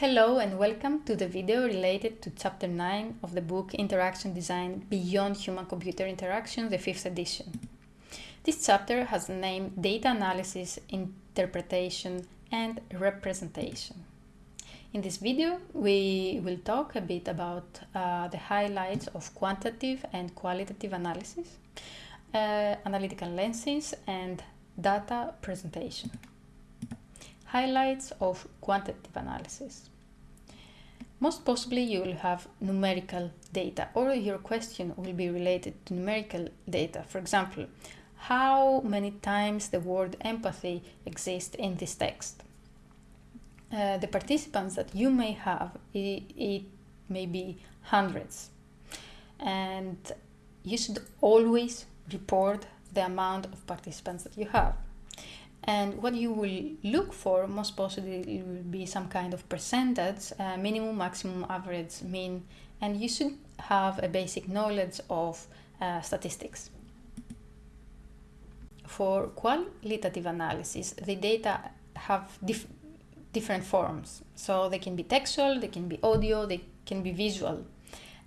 Hello and welcome to the video related to chapter 9 of the book Interaction Design Beyond Human-Computer Interaction, the 5th edition. This chapter has the name Data Analysis, Interpretation and Representation. In this video, we will talk a bit about uh, the highlights of quantitative and qualitative analysis, uh, analytical lenses and data presentation. Highlights of quantitative analysis. Most possibly you will have numerical data or your question will be related to numerical data. For example, how many times the word empathy exists in this text. Uh, the participants that you may have, it, it may be hundreds. And you should always report the amount of participants that you have. And what you will look for, most possibly, will be some kind of percentage, uh, minimum, maximum, average, mean, and you should have a basic knowledge of uh, statistics. For qualitative analysis, the data have dif different forms. So they can be textual, they can be audio, they can be visual.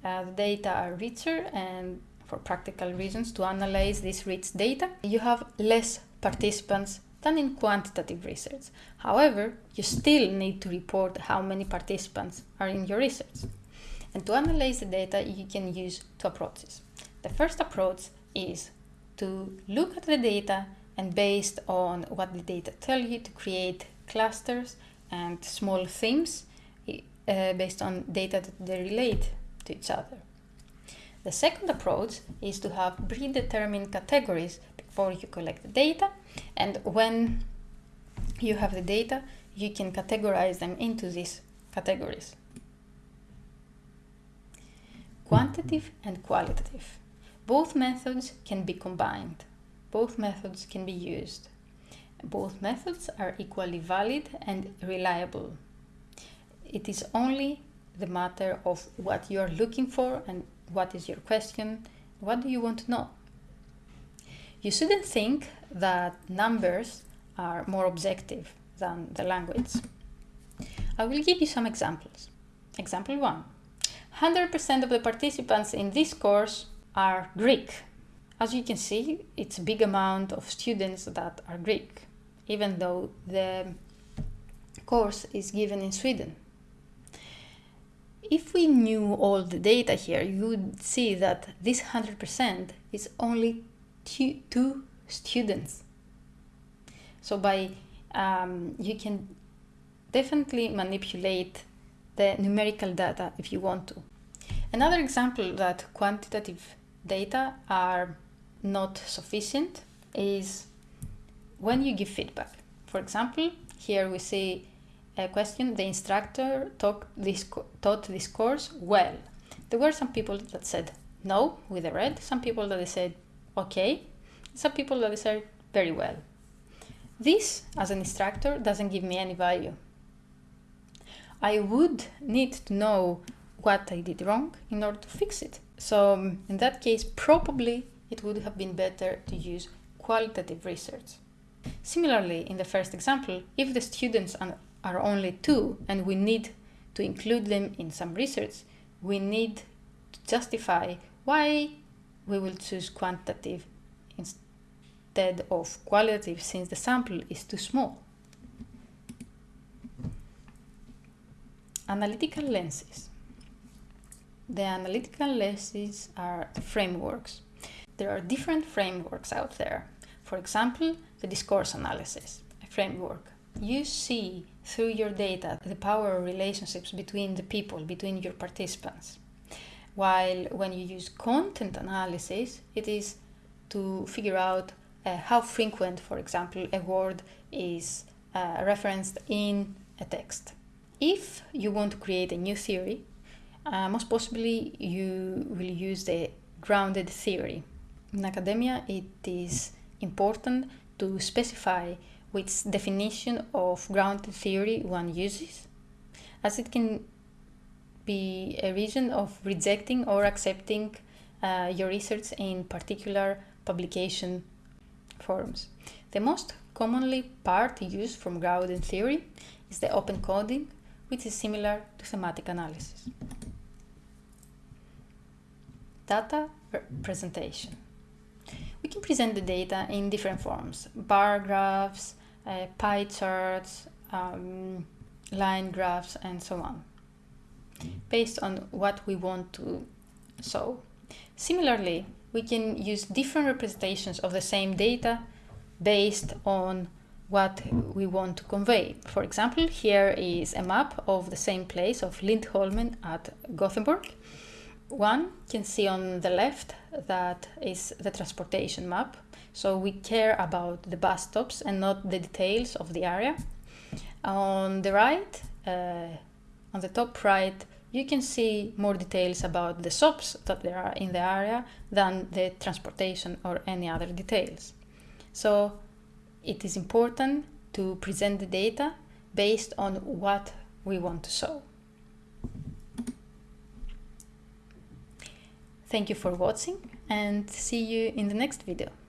Uh, the data are richer and for practical reasons to analyze this rich data, you have less participants than in quantitative research. However, you still need to report how many participants are in your research. And to analyze the data, you can use two approaches. The first approach is to look at the data and based on what the data tell you to create clusters and small themes uh, based on data that they relate to each other. The second approach is to have predetermined categories before you collect the data and when you have the data you can categorize them into these categories. Quantitative and qualitative. Both methods can be combined. Both methods can be used. Both methods are equally valid and reliable. It is only the matter of what you are looking for and what is your question, what do you want to know. You shouldn't think that numbers are more objective than the language. I will give you some examples. Example 1. 100% of the participants in this course are Greek. As you can see, it's a big amount of students that are Greek, even though the course is given in Sweden. If we knew all the data here, you would see that this 100% is only two, students. So by um, you can definitely manipulate the numerical data if you want to. Another example that quantitative data are not sufficient is when you give feedback. For example, here we see a question, the instructor taught this, taught this course well. There were some people that said no with a red, some people that said okay, some people that decide very well. This, as an instructor, doesn't give me any value. I would need to know what I did wrong in order to fix it. So um, in that case, probably it would have been better to use qualitative research. Similarly, in the first example, if the students are only two and we need to include them in some research, we need to justify why we will choose quantitative instead of qualitative since the sample is too small. Analytical lenses. The analytical lenses are frameworks. There are different frameworks out there. For example, the discourse analysis, framework. You see through your data the power relationships between the people, between your participants. While when you use content analysis, it is to figure out uh, how frequent, for example, a word is uh, referenced in a text. If you want to create a new theory, uh, most possibly you will use the grounded theory. In academia, it is important to specify which definition of grounded theory one uses, as it can be a reason of rejecting or accepting uh, your research in particular publication forms. The most commonly part used from grounded theory is the open coding, which is similar to thematic analysis. Data presentation. We can present the data in different forms, bar graphs, uh, pie charts, um, line graphs, and so on, based on what we want to show. Similarly, we can use different representations of the same data based on what we want to convey. For example, here is a map of the same place of Lindholmen at Gothenburg. One can see on the left that is the transportation map. So we care about the bus stops and not the details of the area. On the right, uh, on the top right, you can see more details about the shops that there are in the area than the transportation or any other details. So it is important to present the data based on what we want to show. Thank you for watching and see you in the next video.